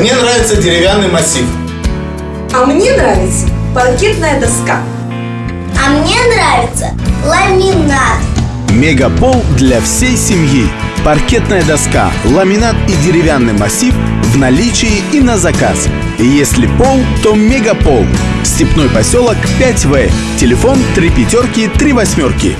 Мне нравится деревянный массив. А мне нравится паркетная доска. А мне нравится ламинат. Мегапол для всей семьи. Паркетная доска, ламинат и деревянный массив в наличии и на заказ. Если пол, то мегапол. Степной поселок 5В. Телефон 3 пятерки 3 восьмерки.